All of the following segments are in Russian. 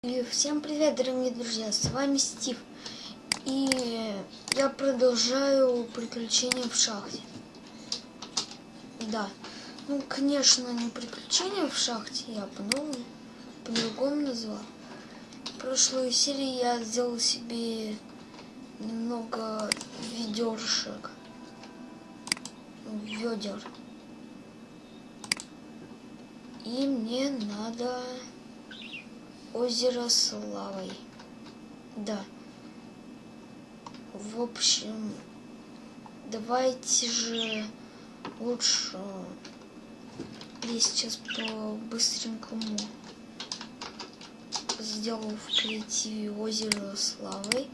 Всем привет, дорогие друзья, с вами Стив. И я продолжаю приключения в шахте. Да, ну, конечно, не приключения в шахте, я по-новому, по-другому назвал. В прошлой серии я сделал себе немного ведершек. Ведер. И мне надо озеро с лавой. Да. В общем, давайте же лучше я сейчас по быстренькому сделаю в креативе озеро с лавой.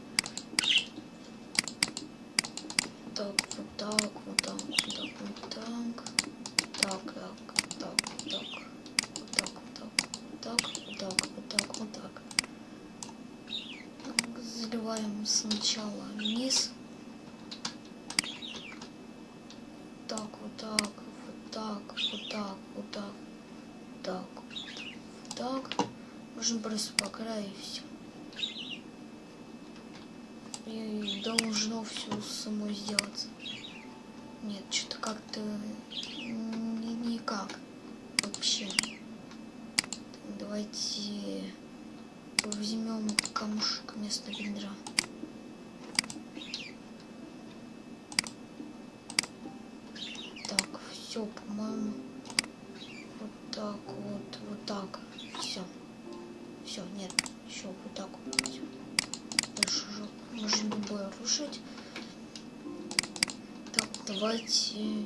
Так, вот так, вот так, вот так, вот так, так, так. Вот так, вот так, вот так, вот так, вот так, вот так. Заливаем сначала низ. Так, вот так, вот так, вот так, вот так, так, вот так. Можно просто по краю и все. И должно все само сделаться. Нет, что-то как-то никак вообще. Давайте возьмем камушек вместо ведра. Так, все, по-моему, вот так вот, вот так, все. Все, нет, еще вот так вот. Дальше уже можно любое рушить. Так, давайте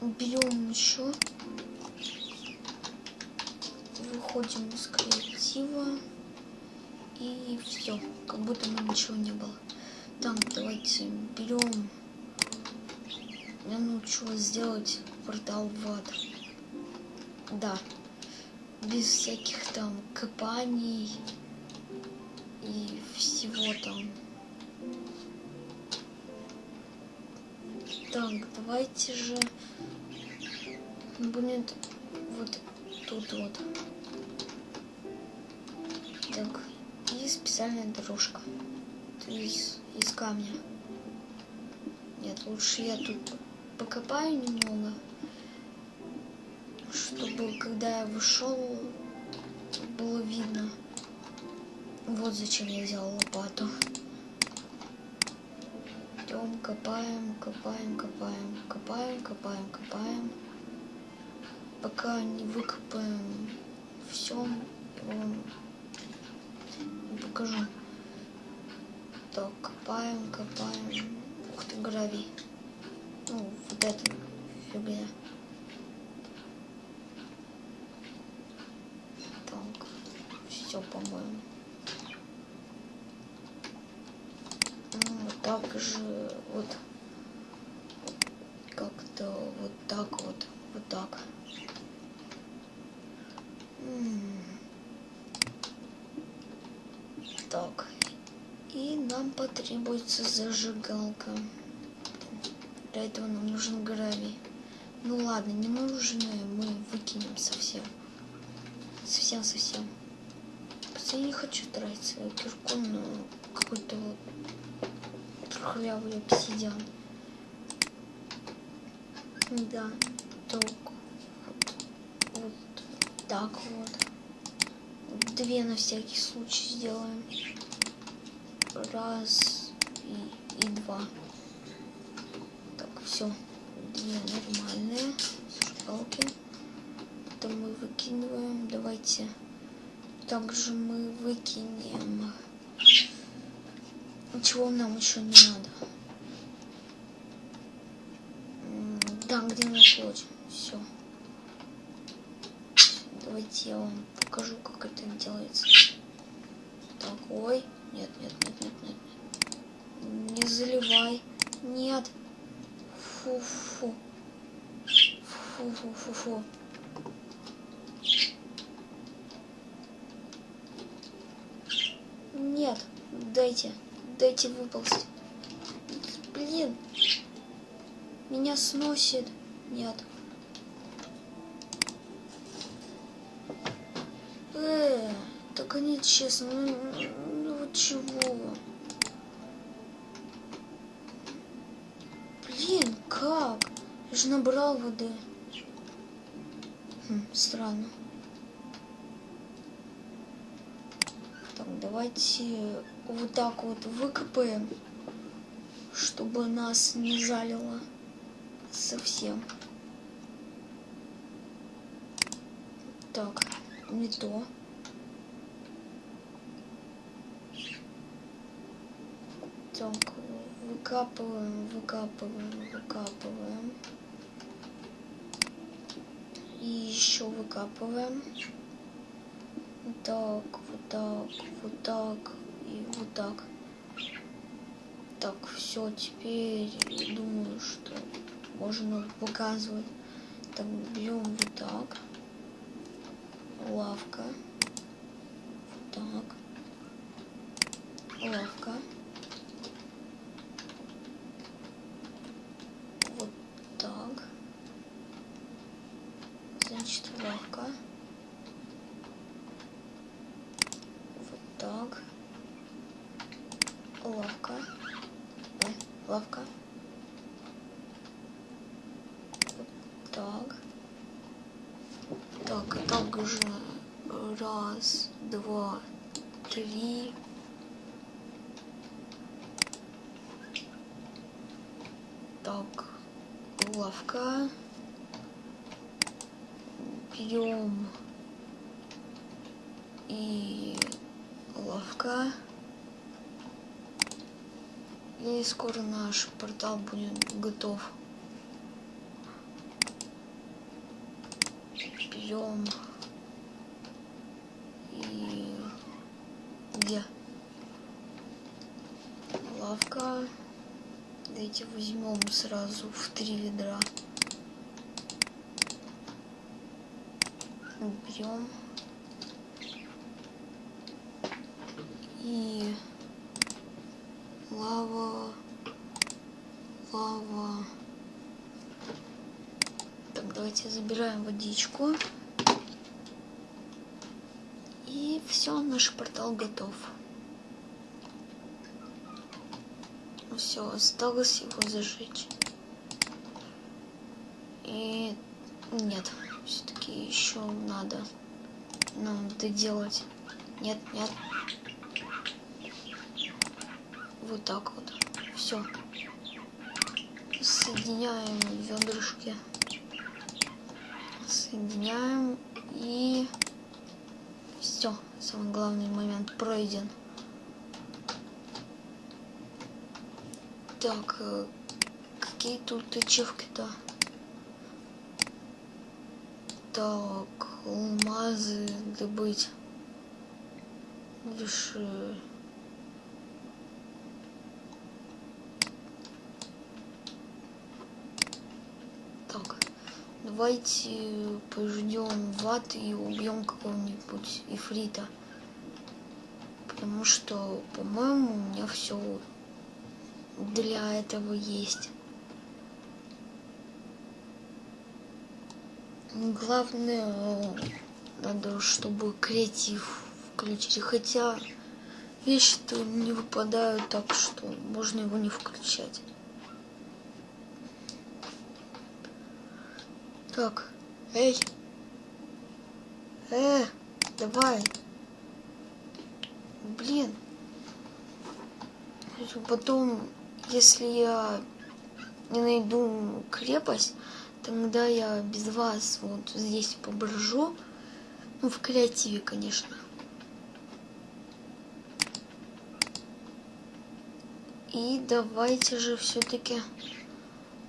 берем еще. Выходим из креатива. И все, как будто бы ничего не было. Так, давайте берем. Мне нужно сделать портал в ад. Да. Без всяких там копаний и всего там. Так, давайте же будет вот тут вот. Так, и специальная дорожка. Из, из камня. Нет, лучше я тут покопаю немного, чтобы когда я вышел, было видно. Вот зачем я взял лопату. Идем, копаем, копаем, копаем, копаем, копаем, копаем. Пока не выкопаем все, я вам покажу. Так, копаем, копаем. Ух ты, гравий. Ну, вот это фигня. Так, все, по-моему. Вот так же, вот как-то вот так вот, вот так. Так, и нам потребуется зажигалка. Для этого нам нужен гравий. Ну ладно, не нужно, мы выкинем совсем. Совсем-совсем. Я не хочу тратить свою кирку на какой-то трухлявый обсидиан. Да, так вот, вот так вот. Две на всякий случай сделаем. Раз и, и два. Так, все. Две нормальные зажигалки. Это мы выкидываем. Давайте. Также мы выкинем. Чего нам еще не надо? Да, где находим? Все. Давайте я вам покажу, как это делается. Так, ой. Нет, нет, нет, нет, нет. нет. Не заливай. Нет. Фу-фу. Фу-фу-фу-фу. Нет, дайте, дайте выползти. Блин, меня сносит. Нет. Э, Так они честно, ну, ну чего? Блин, как? Я же набрал воды. Хм, странно. Так, давайте вот так вот выкопаем, чтобы нас не жалило совсем. Так, не то. Так, выкапываем, выкапываем, выкапываем. И еще выкапываем. Так, так, вот так и вот так. Так, все, теперь думаю, что можно показывать. Так, берем вот так. Лавка. Вот так. Лавка. Вот так. Значит, лавка. Вот так. Лавка. Ой, лавка. Вот так. Так, также раз, два, три. Так, лавка. Берем и лавка. И скоро наш портал будет готов. Берем и где? Лавка. Давайте возьмем сразу в три ведра. Берем. И лава, лава. Так, давайте забираем водичку. И все, наш портал готов. Все, осталось его зажечь. И нет, все-таки еще надо нам доделать. Нет, нет. Вот так вот. Все. Соединяем ведрышки. Соединяем и все. Самый главный момент пройден. Так, какие тут ачивки-то? Так, алмазы добыть. Лишь... э, Так, давайте пождем ват и убьем какого-нибудь ифрита. Потому что, по-моему, у меня все для этого есть. Главное, надо, чтобы креатив включить. Хотя вещи-то не выпадают так, что можно его не включать. Так, эй, э, давай. Блин. Потом, если я не найду крепость, тогда я без вас вот здесь поброжу. Ну, в креативе, конечно. И давайте же все-таки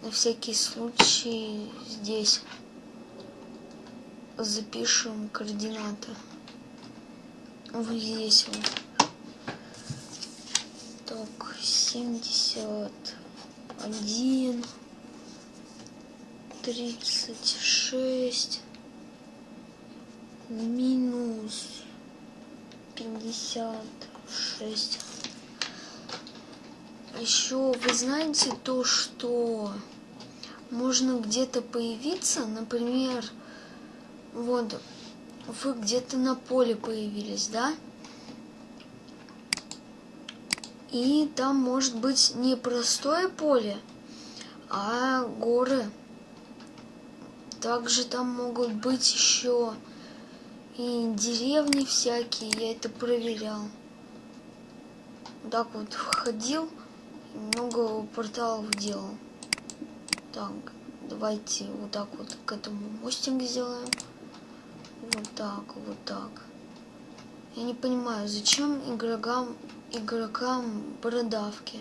на всякий случай здесь запишем координаты. Вот здесь вот. Так, 71, 36, минус 56. Еще вы знаете то, что можно где-то появиться, например, вот вы где-то на поле появились, да? И там может быть не простое поле, а горы. Также там могут быть еще и деревни всякие, я это проверял. Так вот входил, много порталов делал. Так, давайте вот так вот к этому мостик сделаем. Вот так, вот так. Я не понимаю, зачем игрокам, игрокам бородавки?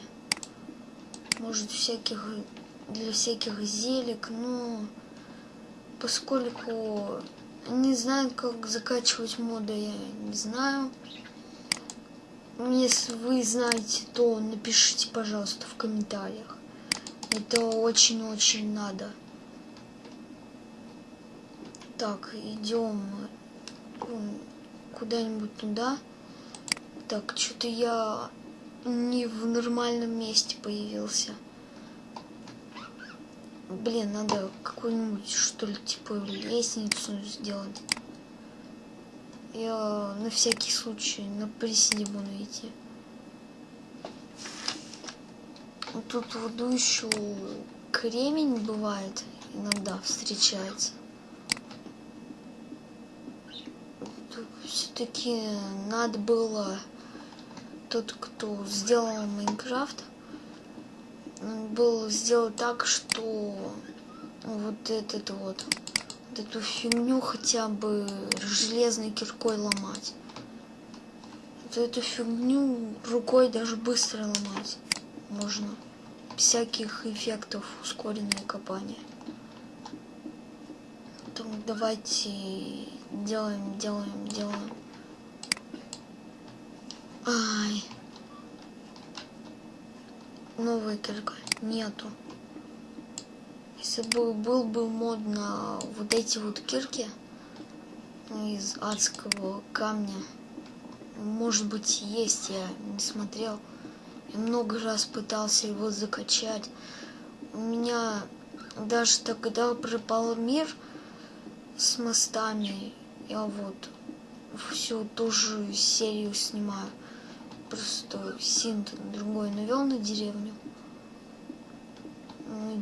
Может, всяких для всяких зелек, но поскольку не знаю, как закачивать моды, я не знаю. Если вы знаете, то напишите, пожалуйста, в комментариях. Это очень-очень надо. Так, идем куда-нибудь туда. Так, что-то я не в нормальном месте появился. Блин, надо какую-нибудь, что ли, типа лестницу сделать. Я на всякий случай на приседе буду идти. Тут воду еще кремень бывает, иногда встречается. Все-таки надо было тот, кто сделал Майнкрафт, было сделать так, что вот этот вот, вот эту фигню хотя бы железной киркой ломать. Вот эту фигню рукой даже быстро ломать можно. Всяких эффектов ускоренное копание. Так, давайте делаем, делаем, делаем. Ай новая кирка нету. Если бы был бы мод на вот эти вот кирки из адского камня, может быть есть, я не смотрел. Я много раз пытался его закачать. У меня даже тогда пропал мир с мостами. Я вот всю ту же серию снимаю. Просто синт другой навел на деревню.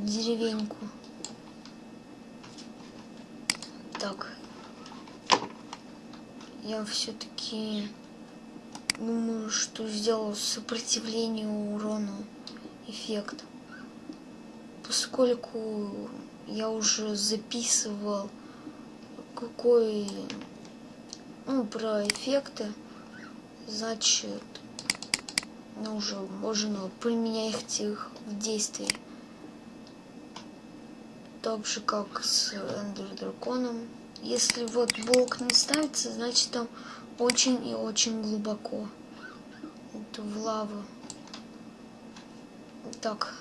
Деревеньку. Так. Я все-таки думаю, что сделал сопротивление урону эффект. Поскольку я уже записывал какой ну, про эффекты, значит но уже можно применять их в действии. Так же, как с Эндер Драконом. Если вот блок не ставится, значит там очень и очень глубоко. Это в лаву. Так,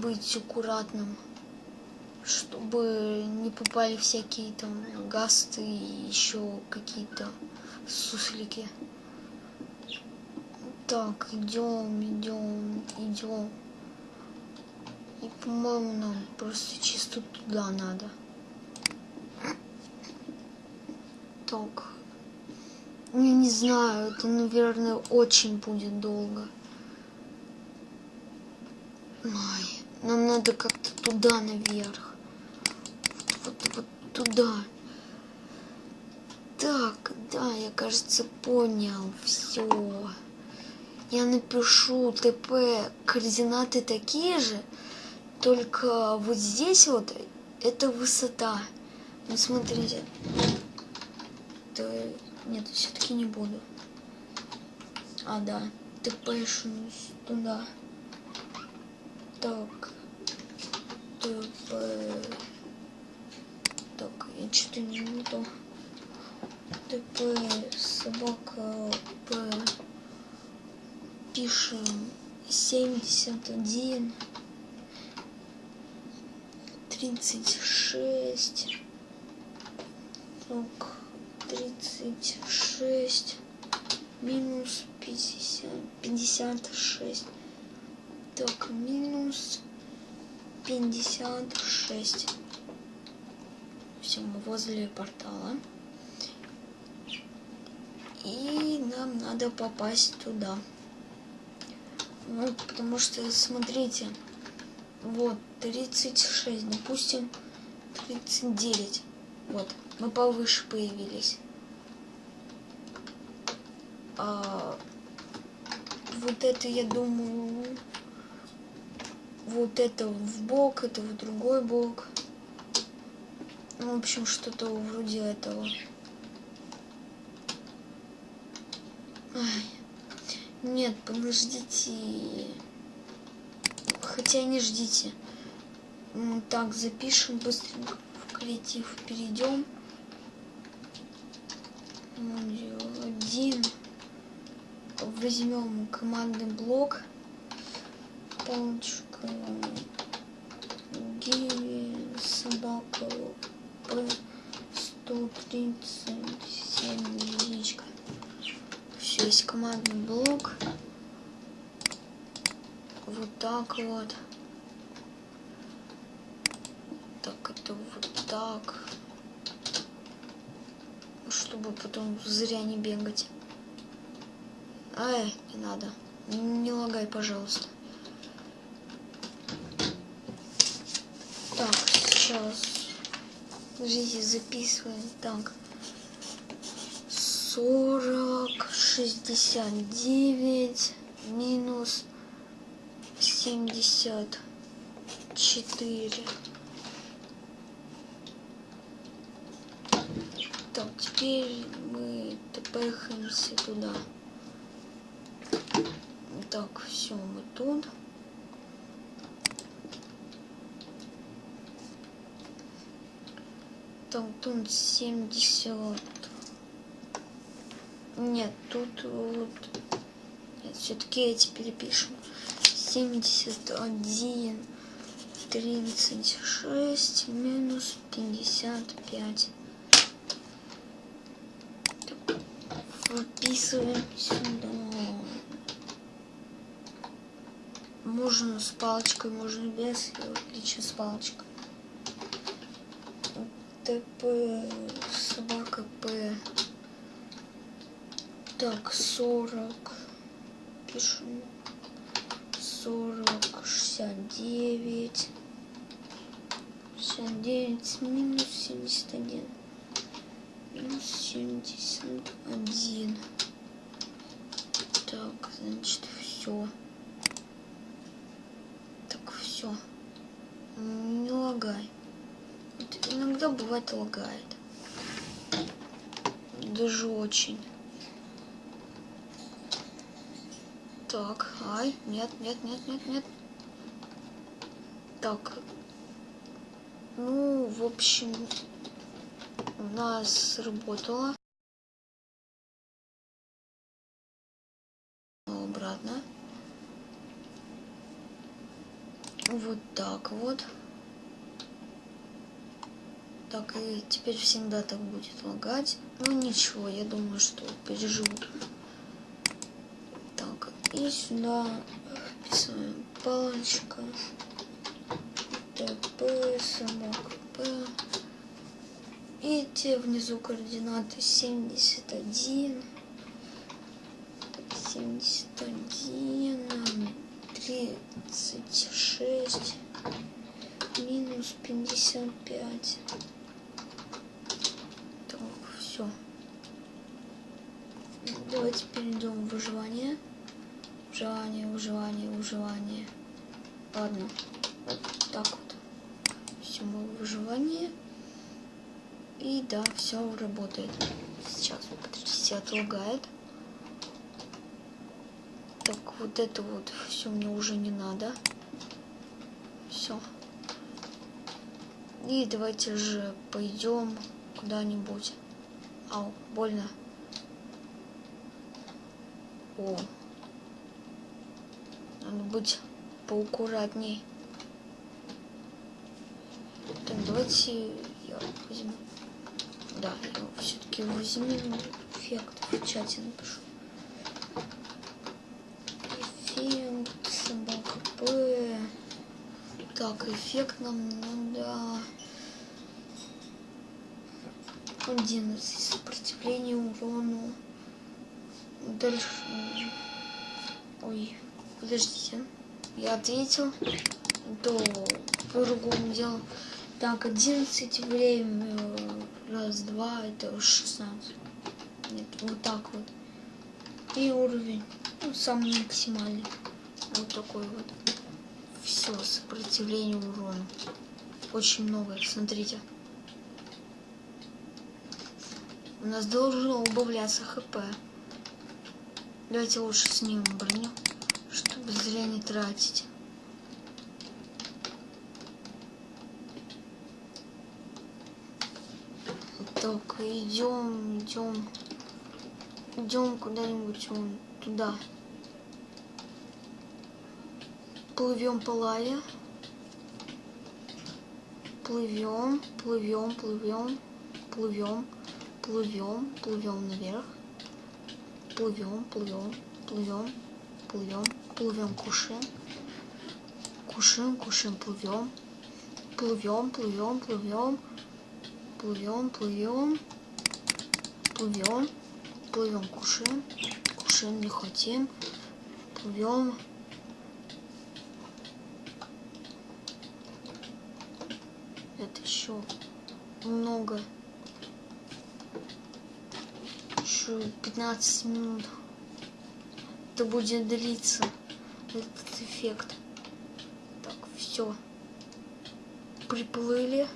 быть аккуратным, чтобы не попали всякие там гасты и еще какие-то суслики. Так, идем, идем, идем. И, по-моему, нам просто чисто туда надо. Так. Я не знаю, это, наверное, очень будет долго. Ай, нам надо как-то туда наверх. Вот, вот, вот туда. Так, да, я, кажется, понял. Все я напишу ТП координаты такие же, только вот здесь вот это высота. Ну смотрите. То нет, все-таки не буду. А, да. ТП туда. Так. ТП. Так, я что-то не то. ТП собака пишем. 71 36 так 36 минус 50 56 так минус 56 все мы возле портала. И нам надо попасть туда. Ну, потому что, смотрите, вот, 36, допустим, 39. Вот, мы повыше появились. А, вот это, я думаю, вот это в бок, это в другой бок. Ну, в общем, что-то вроде этого. Ай. Нет, подождите. Хотя не ждите. Так, запишем быстренько в креатив. Перейдем. Один. Возьмем командный блок. Палочка. Гиви. Собака. П. 137 яичко. Все, есть командный блок. Вот так вот. Так, это вот так. Чтобы потом зря не бегать. Ай, не надо. Не лагай, пожалуйста. Так, сейчас. Подождите, записываем. Так. 40, 69, минус 74. Так, теперь мы тпхаемся туда. Так, все, мы тут. Так, тут 70. Нет, тут вот... Все-таки эти перепишем. 71, 36, минус 55. Так, выписываем сюда. Можно с палочкой, можно без. Я отлично с палочкой. ТП, собака П. Так, 40. Пишем. 40, 69. 69 минус 71. Минус 71. Так, значит, все. Так, все. Не лагай. Вот иногда бывает лагает. Даже очень. Так, ай, нет, нет, нет, нет, нет. Так. Ну, в общем, у нас сработало. Обратно. Вот так вот. Так, и теперь всегда так будет лагать. Ну ничего, я думаю, что переживу. И сюда вписываем палочка, ТП, собака П. И те внизу координаты 71, 71, 36, минус 55. Так, все. Давайте перейдем в выживание. Выживание, выживание, выживание. Ладно, вот так вот. Все, мы выживание. И да, все работает. Сейчас, подождите, отлагает. Так, вот это вот все мне уже не надо. Все. И давайте же пойдем куда-нибудь. Ау, больно. О, надо быть поаккуратней. Так, давайте я возьму. Да, я все-таки возьму эффект в чате напишу. Эффект собака П. Так, эффект нам надо 11 сопротивление урону дальше... Подождите. Я ответил. То по-другому делал. Так, 11 время. Раз, два, это 16. Нет, вот так вот. И уровень. Ну, самый максимальный. Вот такой вот. Все, сопротивление урону. Очень много, смотрите. У нас должно убавляться хп. Давайте лучше снимем броню, чтобы зря не тратить. Так, идем, идем, идем куда-нибудь вон туда. Плывем по лаве. Плывем, плывем, плывем, плывем, плывем, плывем наверх. Плывем, плывем, плывем, плывем, плывем, кушаем. Кушаем, кушаем, плывем. Плывем, плывем, плывем. Плывем, плывем. Плывем. Плывем, кушаем. Кушаем, не хотим. Плывем. Это еще много. Еще 15 минут. Это будет длиться этот эффект. Так, все. Приплыли.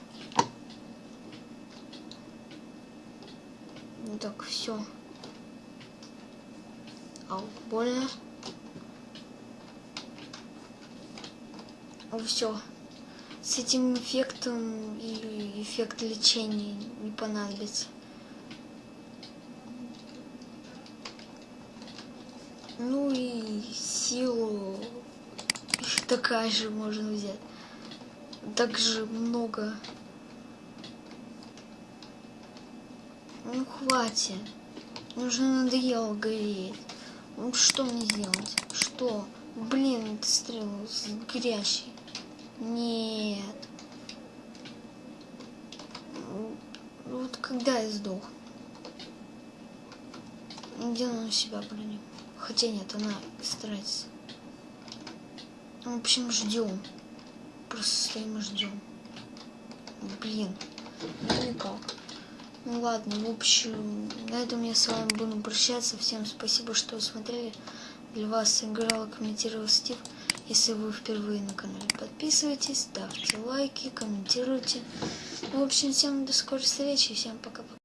Так, все. Ау, больно. Ну все. С этим эффектом и эффект лечения не понадобится. Ну и силу такая же можно взять. Также много. Ну хватит. Уже надоело гореть. Ну что мне сделать? Что? Блин, это стрел горящий. Нет. Вот когда я сдох? Где она себя броню? Хотя нет, она старается. Ну, в общем, ждем. Просто стоим и ждем. Блин, ну никак. Ну ладно, в общем, на этом я с вами буду прощаться. Всем спасибо, что смотрели. Для вас играла, комментировал Стив. Если вы впервые на канале, подписывайтесь, ставьте лайки, комментируйте. В общем, всем до скорой встречи, всем пока-пока.